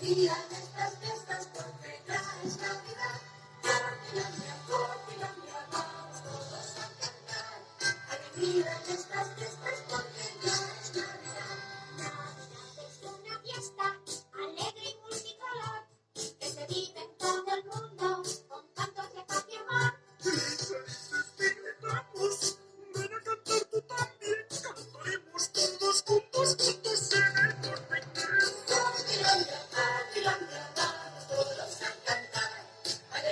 alegría de estas fiestas porque ya es Navidad. Cortilandia, Cortilandia, vamos todos a cantar. Alegría de estas fiestas.